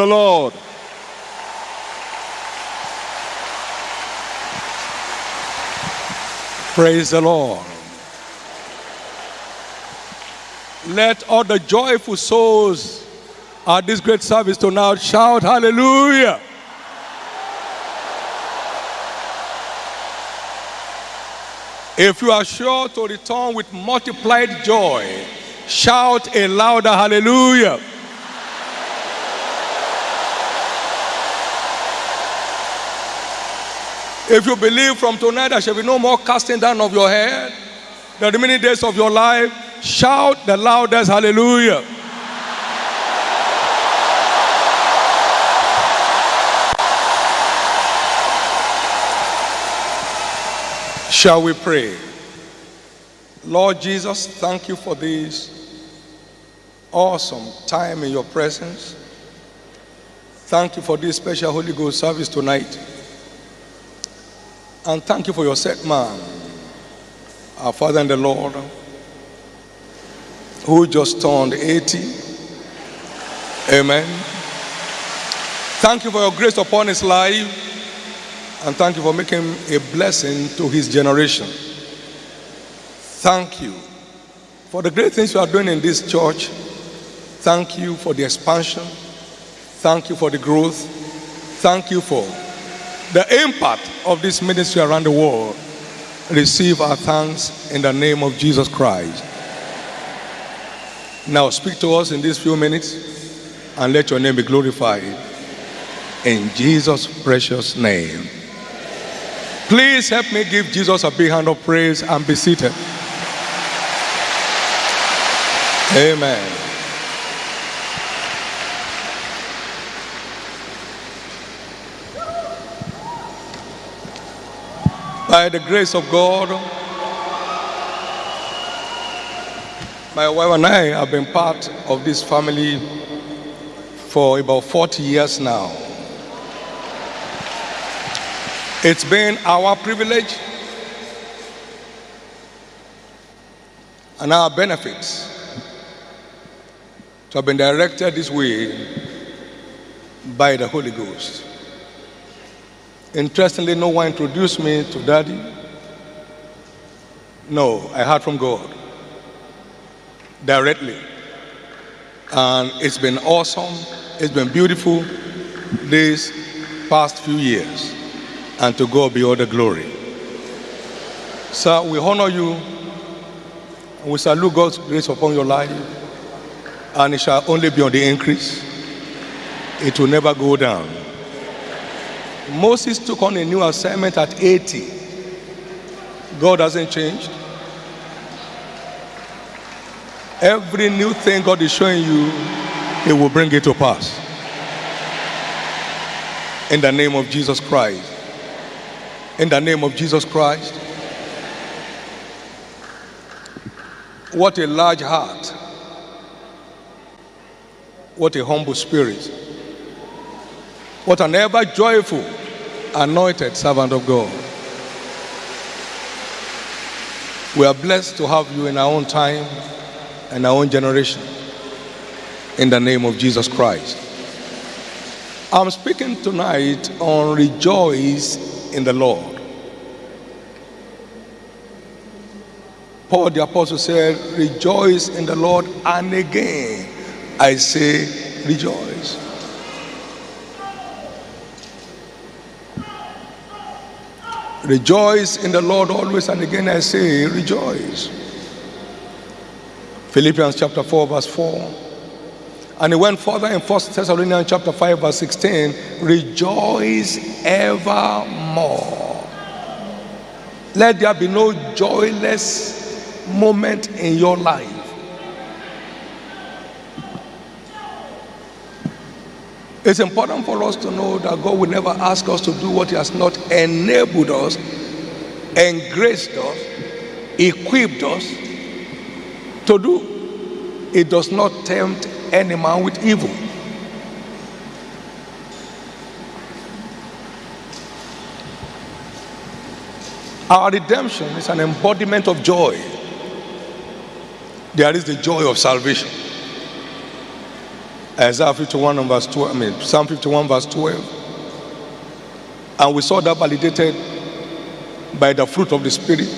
the Lord. Praise the Lord. Let all the joyful souls at this great service to tonight shout hallelujah. If you are sure to return with multiplied joy, shout a louder hallelujah. If you believe from tonight there shall be no more casting down of your head, the remaining days of your life, shout the loudest hallelujah. Shall we pray? Lord Jesus, thank you for this awesome time in your presence. Thank you for this special Holy Ghost service tonight. And thank you for your set man, our Father and the Lord, who just turned 80. Amen. Thank you for your grace upon his life. And thank you for making a blessing to his generation. Thank you for the great things you are doing in this church. Thank you for the expansion. Thank you for the growth. Thank you for the impact of this ministry around the world. Receive our thanks in the name of Jesus Christ. Now speak to us in these few minutes and let your name be glorified. In Jesus' precious name. Please help me give Jesus a big hand of praise and be seated. Amen. By the grace of God, my wife and I have been part of this family for about 40 years now. It's been our privilege and our benefits to have been directed this way by the Holy Ghost. Interestingly, no one introduced me to Daddy. No, I heard from God directly. And it's been awesome, it's been beautiful these past few years. And to God be all the glory. Sir, we honor you we salute God's grace upon your life. And it shall only be on the increase, it will never go down. Moses took on a new assignment at 80. God hasn't changed. Every new thing God is showing you, He will bring it to pass. In the name of Jesus Christ. In the name of Jesus Christ. What a large heart. What a humble spirit. What an ever joyful, anointed servant of God. We are blessed to have you in our own time and our own generation. In the name of Jesus Christ. I'm speaking tonight on rejoice in the Lord. Paul the Apostle said, Rejoice in the Lord, and again I say, Rejoice. Rejoice in the Lord always, and again I say, Rejoice. Philippians chapter 4, verse 4. And he went further in 1 Thessalonians chapter 5, verse 16. Rejoice evermore. Let there be no joyless moment in your life. It's important for us to know that God will never ask us to do what He has not enabled us, engraced us, equipped us to do. It does not tempt any man with evil. Our redemption is an embodiment of joy. There is the joy of salvation. Isaiah 51 and verse 12, I mean, Psalm 51 verse 12. And we saw that validated by the fruit of the Spirit,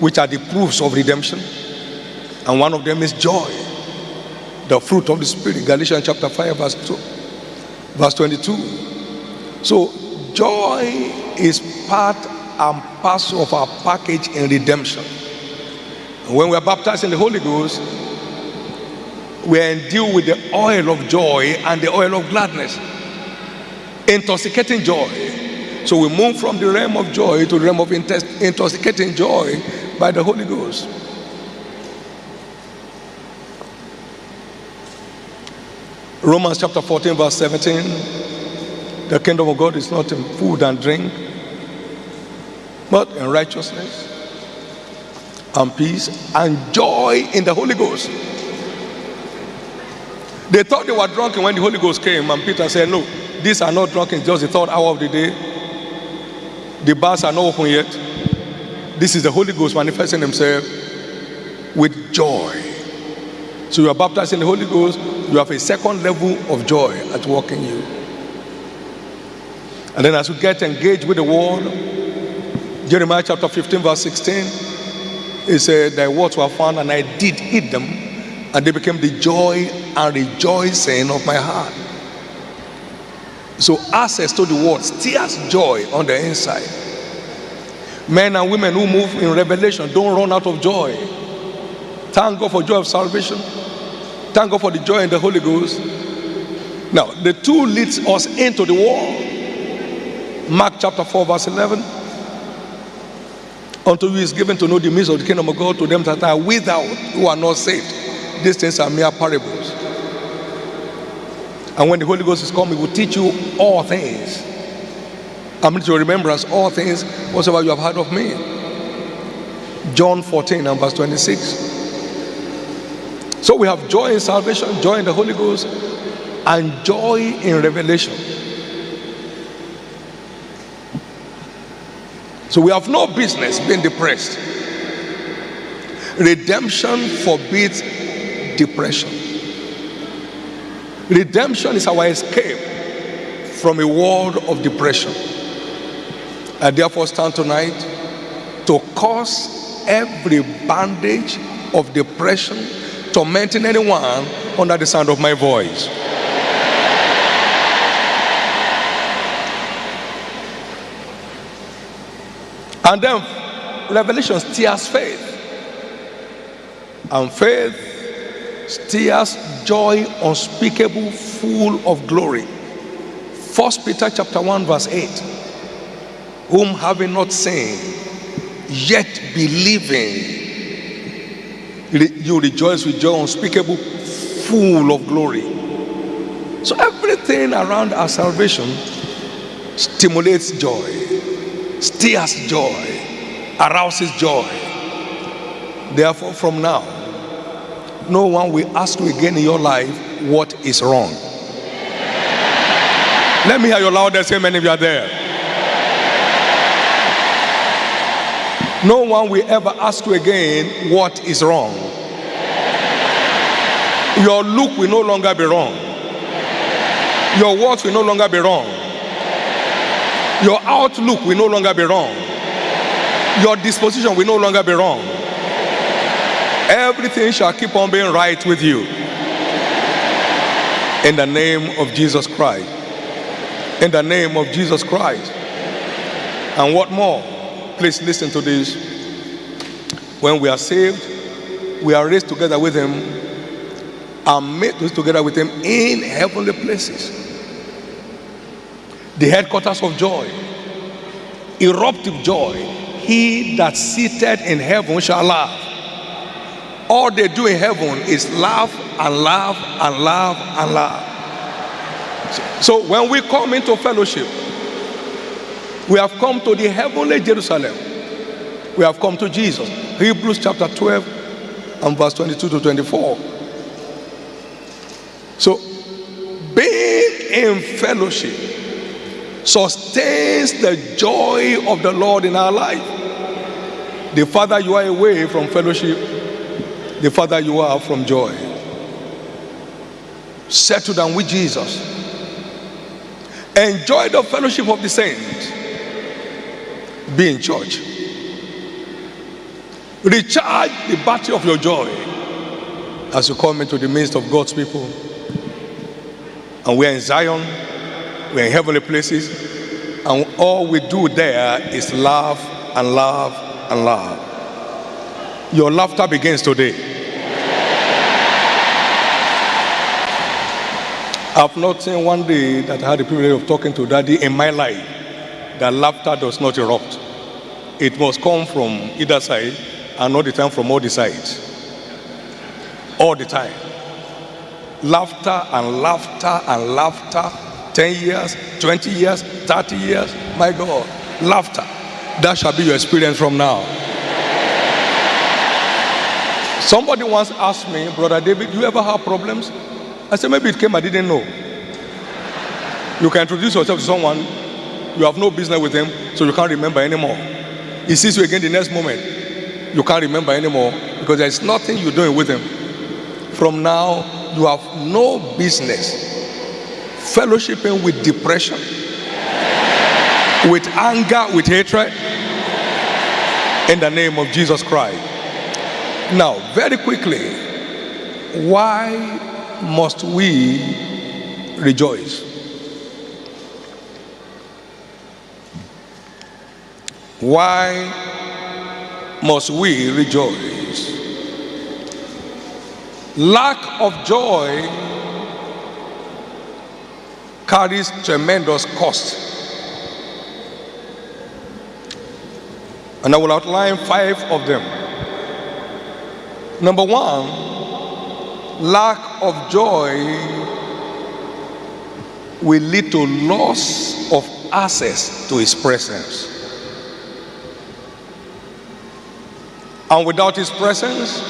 which are the proofs of redemption. And one of them is joy, the fruit of the Spirit. Galatians chapter 5, verse 2, verse 22. So, joy is part and parcel of our package in redemption. When we are baptized in the Holy Ghost, we are endued with the oil of joy and the oil of gladness, intoxicating joy. So we move from the realm of joy to the realm of intoxicating joy by the Holy Ghost. Romans chapter 14, verse 17 the kingdom of God is not in food and drink, but in righteousness and peace and joy in the Holy Ghost. They thought they were drunken when the Holy Ghost came, and Peter said, No, these are not drunken, it's just the third hour of the day. The bars are not open yet. This is the Holy Ghost manifesting himself with joy. So you are baptized in the Holy Ghost, you have a second level of joy at work in you. And then as you get engaged with the word, Jeremiah chapter 15, verse 16, it said, Thy words were found, and I did eat them, and they became the joy and rejoicing of my heart. So access to the word stirs joy on the inside. Men and women who move in revelation don't run out of joy. Thank God for joy of salvation. Thank God for the joy in the Holy Ghost. Now, the two leads us into the world. Mark chapter 4, verse 11. Unto you is given to know the mystery of the kingdom of God to them that are without, who are not saved. These things are mere parables. And when the Holy Ghost is coming, he will teach you all things. I mean to remembrance all things whatsoever you have heard of me. John 14 and verse 26. So we have joy in salvation, joy in the Holy Ghost, and joy in revelation. So we have no business being depressed. Redemption forbids depression. Redemption is our escape from a world of depression. I therefore stand tonight to cause every bandage of depression tormenting anyone under the sound of my voice. And then Revelation stirs faith. And faith stirs joy unspeakable, full of glory. First Peter chapter 1, verse 8. Whom having not seen, yet believing, you rejoice with joy unspeakable, full of glory. So everything around our salvation stimulates joy, stirs joy, arouses joy. Therefore, from now, no one will ask you again in your life what is wrong. Let me hear your loudest amen if you are there. No one will ever ask you again what is wrong. Your look will no longer be wrong. Your words will no longer be wrong. Your outlook will no longer be wrong. Your disposition will no longer be wrong. Everything shall keep on being right with you. In the name of Jesus Christ. In the name of Jesus Christ. And what more? Please listen to this. When we are saved, we are raised together with Him and made together with Him in heavenly places. The headquarters of joy, eruptive joy. He that seated in heaven shall laugh. All they do in heaven is laugh and laugh and laugh and laugh. So, when we come into fellowship, we have come to the heavenly Jerusalem. We have come to Jesus. Hebrews chapter 12 and verse 22 to 24. So, being in fellowship sustains the joy of the Lord in our life. The farther you are away from fellowship, the farther you are from joy. Settle down with Jesus. Enjoy the fellowship of the saints. Be in church. Recharge the battery of your joy as you come into the midst of God's people. And we're in Zion, we're in heavenly places, and all we do there is laugh and laugh and laugh. Your laughter begins today. I've not seen one day that I had the privilege of talking to daddy in my life that laughter does not erupt. It must come from either side and all the time from all the sides. All the time. Laughter and laughter and laughter. 10 years, 20 years, 30 years. My God, laughter. That shall be your experience from now. Somebody once asked me, Brother David, do you ever have problems? I said, maybe it came, I didn't know. You can introduce yourself to someone, you have no business with him, so you can't remember anymore. He sees you again the next moment, you can't remember anymore because there's nothing you're doing with him. From now, you have no business fellowshipping with depression, with anger, with hatred, in the name of Jesus Christ. Now, very quickly, why must we rejoice? Why must we rejoice? Lack of joy carries tremendous cost. And I will outline five of them. Number one, lack of joy will lead to loss of access to his presence. And without his presence,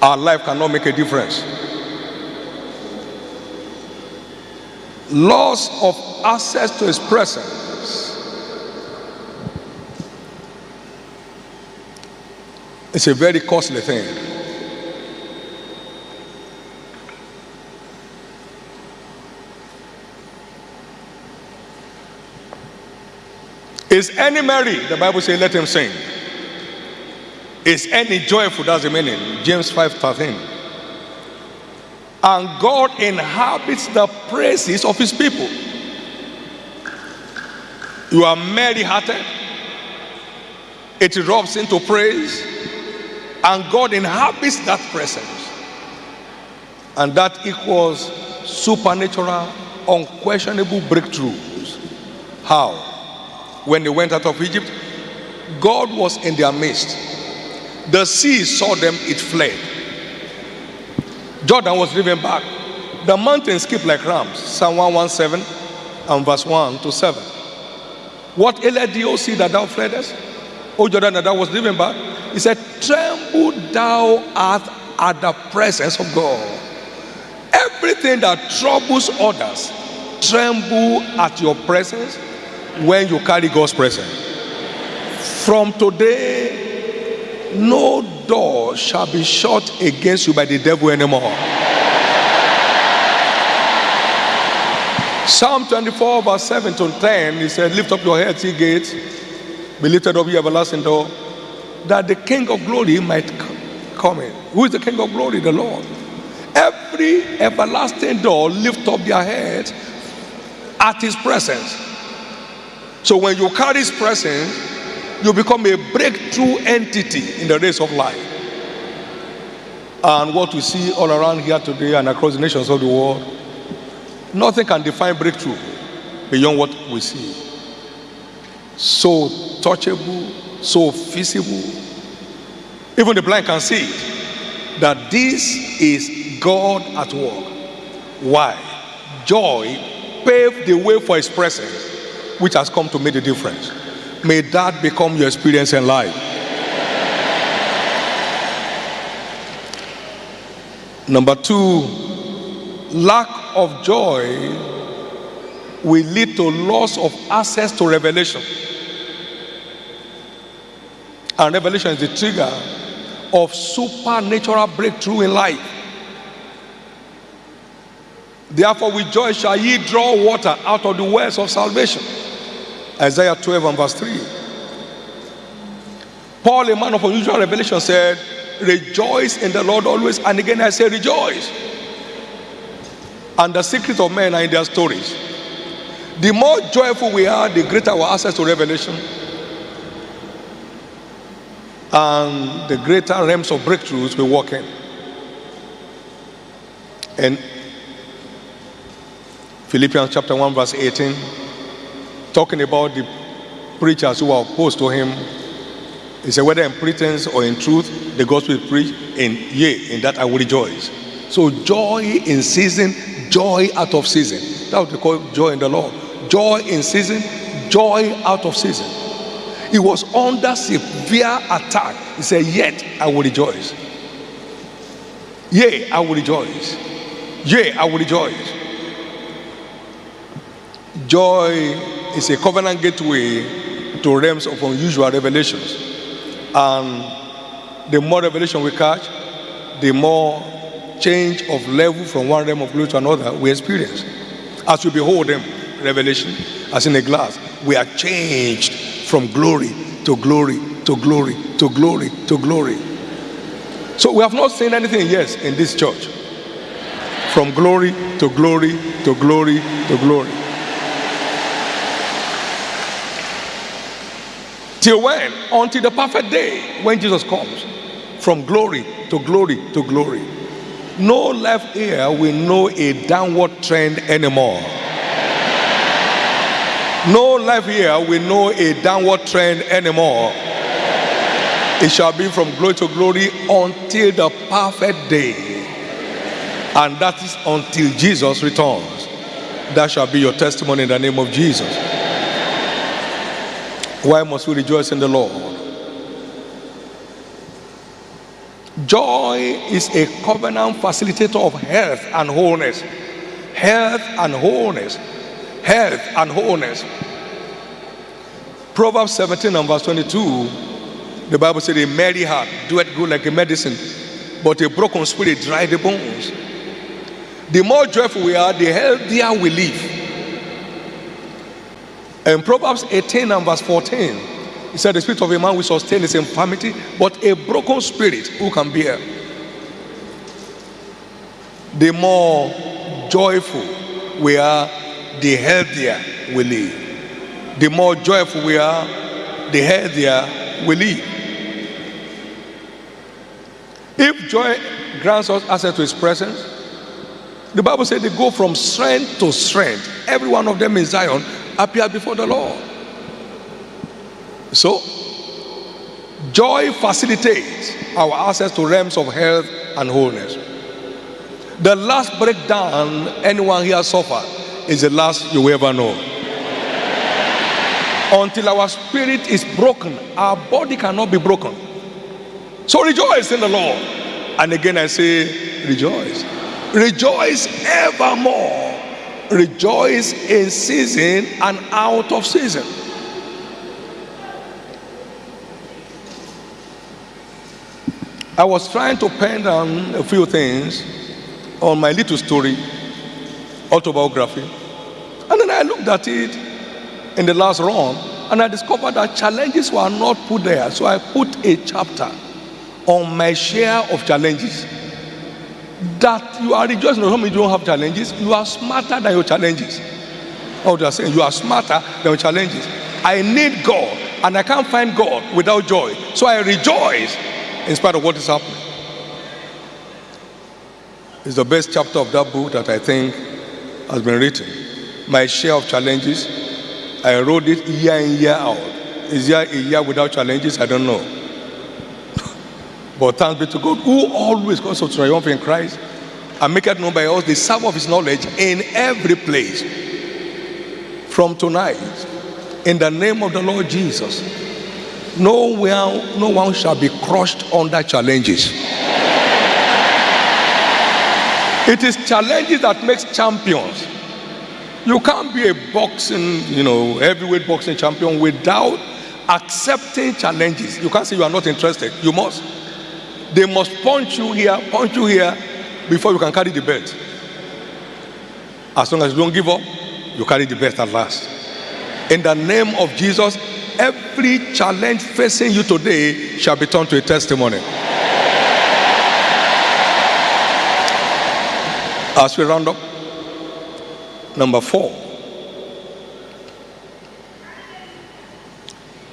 our life cannot make a difference. Loss of access to his presence It's a very costly thing. Is any merry? The Bible says, let him sing. Is any joyful? That's the meaning. James 5 13. And God inhabits the praises of his people. You are merry hearted, it erupts into praise and God inhabits that presence. And that equals supernatural, unquestionable breakthroughs. How? When they went out of Egypt, God was in their midst. The sea saw them, it fled. Jordan was driven back. The mountains skipped like rams. Psalm 117 and verse 1 to 7. What thee, O sea, that thou fleddest? O oh, Jordan, that thou was driven back? He said, Tremble thou art at the presence of God. Everything that troubles others, tremble at your presence when you carry God's presence. From today, no door shall be shut against you by the devil anymore. Psalm 24, verse 7 to 10, he said, Lift up your head, ye gates, be lifted up, ye everlasting door that the King of glory might come in. Who is the King of glory? The Lord. Every everlasting door lift up their heads at his presence. So when you carry his presence, you become a breakthrough entity in the race of life. And what we see all around here today and across the nations of the world, nothing can define breakthrough beyond what we see. So touchable, so visible. Even the blind can see it, that this is God at work. Why? Joy paved the way for his presence, which has come to make the difference. May that become your experience in life. Number two, lack of joy will lead to loss of access to revelation. And revelation is the trigger of supernatural breakthrough in life. Therefore, with joy shall ye draw water out of the wells of salvation. Isaiah 12 and verse 3. Paul, a man of unusual revelation, said, Rejoice in the Lord always. And again, I say, Rejoice. And the secret of men are in their stories. The more joyful we are, the greater our access to revelation. And the greater realms of breakthroughs we walk in. And Philippians chapter 1, verse 18, talking about the preachers who are opposed to him. He said, whether in pretense or in truth, the gospel is preached, and yea, in that I will rejoice. So joy in season, joy out of season. That what they call joy in the Lord. Joy in season, joy out of season. He was under severe attack. He said, Yet I will rejoice. Yea, I will rejoice. Yea, I will rejoice. Joy is a covenant gateway to realms of unusual revelations. And the more revelation we catch, the more change of level from one realm of glory to another we experience. As we behold them, revelation, as in a glass, we are changed from glory to glory to glory to glory to glory. So we have not seen anything yet in this church. From glory to glory to glory to glory. Till when? Until the perfect day when Jesus comes. From glory to glory to glory. No left ear will know a downward trend anymore. No life here will know a downward trend anymore. It shall be from glory to glory until the perfect day. And that is until Jesus returns. That shall be your testimony in the name of Jesus. Why must we rejoice in the Lord? Joy is a covenant facilitator of health and wholeness. Health and wholeness. Health and wholeness. Proverbs 17 and verse 22, the Bible said, A merry heart doeth good like a medicine, but a broken spirit dry the bones. The more joyful we are, the healthier we live. In Proverbs 18 and verse 14, it said, The spirit of a man will sustain his infirmity, but a broken spirit who can bear? The more joyful we are, the healthier we live. The more joyful we are, the healthier we live. If joy grants us access to his presence, the Bible says they go from strength to strength. Every one of them in Zion appear before the Lord. So, joy facilitates our access to realms of health and wholeness. The last breakdown anyone here suffered is the last you will ever know. Until our spirit is broken, our body cannot be broken. So rejoice in the Lord. And again I say, rejoice. Rejoice evermore rejoice in season and out of season. I was trying to pen down a few things on my little story, autobiography. And then I looked at it in the last run and I discovered that challenges were not put there. So I put a chapter on my share of challenges. That you are rejoicing home you don't have challenges. You are smarter than your challenges. Oh they are saying you are smarter than your challenges. I need god and i can't find god without joy. So i rejoice in spite of what is happening. It's the best chapter of that book that i think has been written my share of challenges i wrote it year in year out is there a year without challenges i don't know but thanks be to God who always us to triumph in Christ and make it known by us the sum of his knowledge in every place. From tonight, in the name of the Lord Jesus, no one, no one shall be crushed under challenges. It is challenges that makes champions. You can't be a boxing, you know, heavyweight boxing champion without accepting challenges. You can't say you are not interested. You must. They must punch you here, punch you here before you can carry the belt. As long as you don't give up, you carry the belt at last. In the name of Jesus, every challenge facing you today shall be turned to a testimony. As we round up, number four.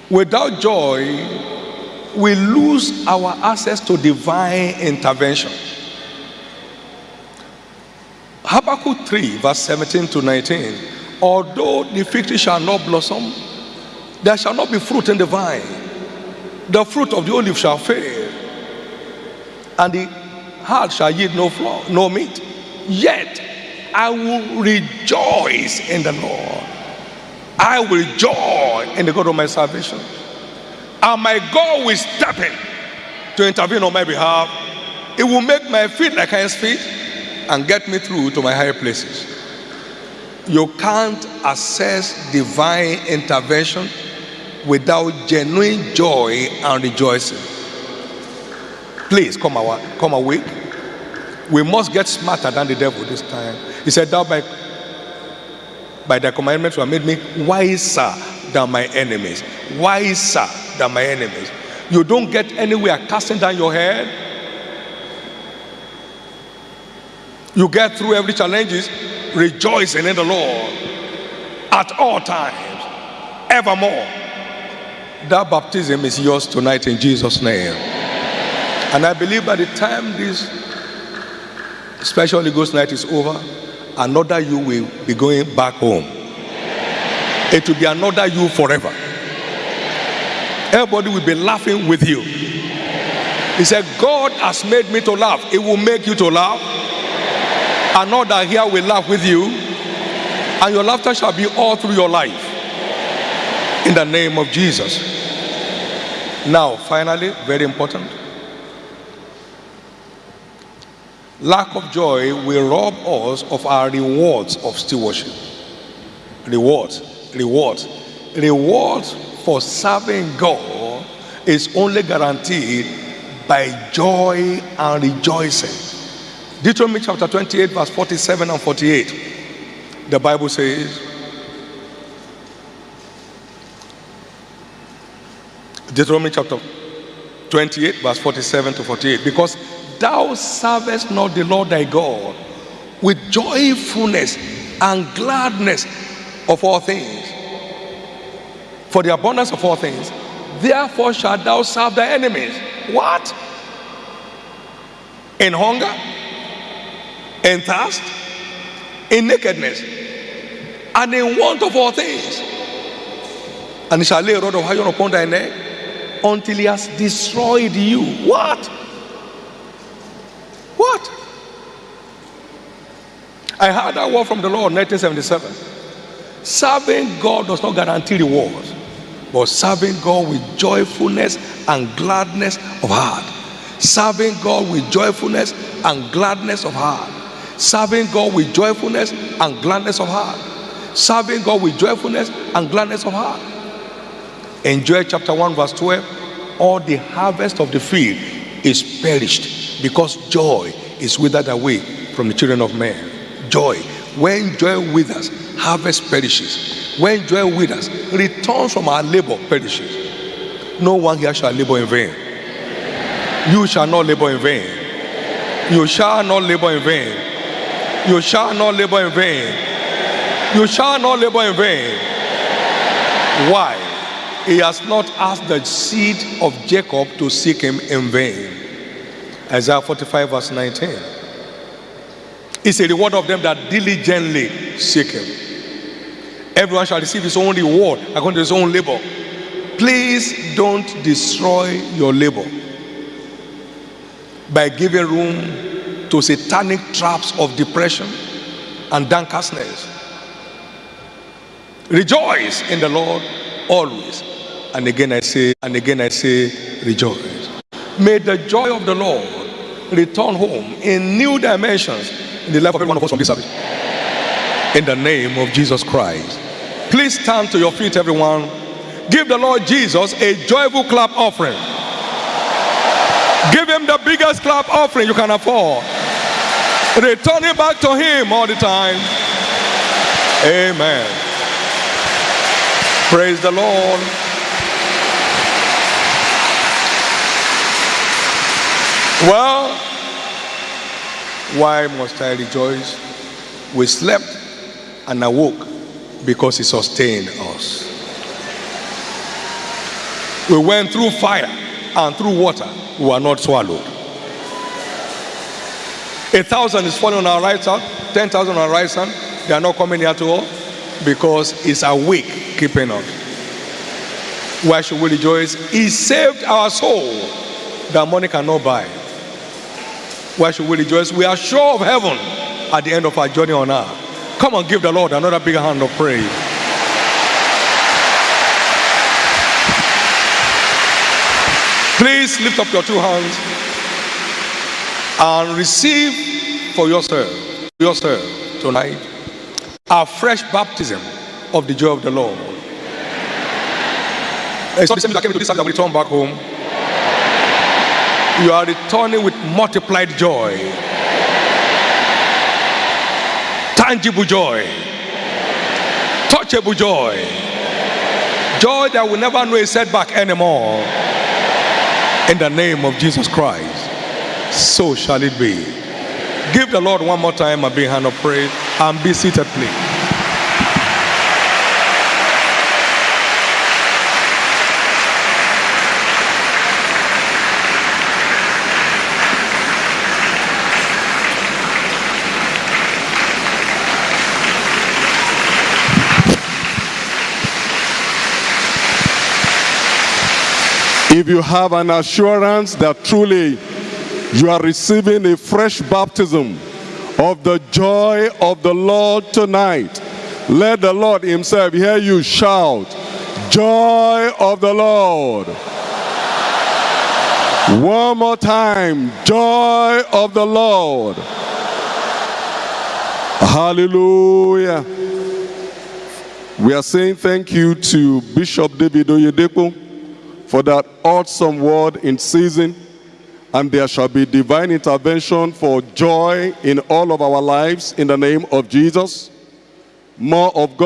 Without joy, we lose our access to divine intervention. Habakkuk 3, verse 17 to 19. Although the fig tree shall not blossom, there shall not be fruit in the vine. The fruit of the olive shall fail, and the heart shall yield no flour, no meat. Yet I will rejoice in the Lord. I will joy in the God of my salvation. And my God will step in to intervene on my behalf. It will make my feet like his feet and get me through to my higher places. You can't assess divine intervention without genuine joy and rejoicing. Please come, away, come awake we must get smarter than the devil this time. He said, Thou by, by the commandments have made me wiser than my enemies. Wiser than my enemies. You don't get anywhere casting down your head. You get through every challenges rejoicing in the Lord at all times, evermore. That baptism is yours tonight in Jesus' name. And I believe by the time this Special Holy Ghost night is over, another you will be going back home. It will be another you forever. Everybody will be laughing with you. He said, God has made me to laugh. It will make you to laugh. Another here will laugh with you. And your laughter shall be all through your life. In the name of Jesus. Now, finally, very important. Lack of joy will rob us of our rewards of stewardship. Reward, reward, reward for serving God is only guaranteed by joy and rejoicing. Deuteronomy chapter 28, verse 47 and 48. The Bible says, Deuteronomy chapter 28, verse 47 to 48. Because thou servest not the Lord thy God with joyfulness and gladness of all things. For the abundance of all things, therefore shalt thou serve thy enemies. What? In hunger, in thirst, in nakedness, and in want of all things. And he shall lay a rod of iron upon thy neck until he has destroyed you. What? What? I heard that word from the Lord in 1977. Serving God does not guarantee rewards, but serving God with joyfulness and gladness of heart. Serving God with joyfulness and gladness of heart. Serving God with joyfulness and gladness of heart. Serving God with joyfulness and gladness of heart. In Joel chapter 1, verse 12, all the harvest of the field is perished because joy is withered away from the children of men. Joy. When joy withers, harvest perishes. When joy withers, returns from our labor perishes. No one here shall labor in vain. You shall not labor in vain. You shall not labor in vain. You shall not labor in vain. You shall not labor in vain. Why? He has not asked the seed of Jacob to seek him in vain. Isaiah 45, verse 19. It's a reward of them that diligently seek him. Everyone shall receive his own reward according to his own labor. Please don't destroy your labor by giving room to satanic traps of depression and downcastness. Rejoice in the Lord always. And again I say, and again I say, rejoice. May the joy of the Lord return home in new dimensions in the life of every one of us from this service. In the name of Jesus Christ. Please stand to your feet, everyone. Give the Lord Jesus a joyful clap offering. Give him the biggest clap offering you can afford. Return it back to him all the time. Amen. Praise the Lord. Well, why must I rejoice? We slept and awoke because he sustained us. We went through fire and through water, we were not swallowed. A thousand is falling on our right side, ten thousand on our right side. They are not coming here to us because it's awake keeping us. Why should we rejoice? He saved our soul that money cannot buy. Why should we rejoice? We are sure of heaven at the end of our journey on earth. Come on, give the Lord another big hand of praise. Please lift up your two hands and receive for yourself, yourself tonight, a fresh baptism of the joy of the Lord. It's not the same that came to this house and return back home. You are returning with multiplied joy, tangible joy, touchable joy, joy that will never know a setback anymore. In the name of Jesus Christ, so shall it be. Give the Lord one more time a big hand of praise and be seated, please. If you have an assurance that truly you are receiving a fresh baptism of the joy of the Lord tonight, let the Lord himself hear you shout, joy of the Lord. One more time, joy of the Lord. Hallelujah. We are saying thank you to Bishop David Oyedepo for that awesome word in season. And there shall be divine intervention for joy in all of our lives in the name of Jesus. More of God's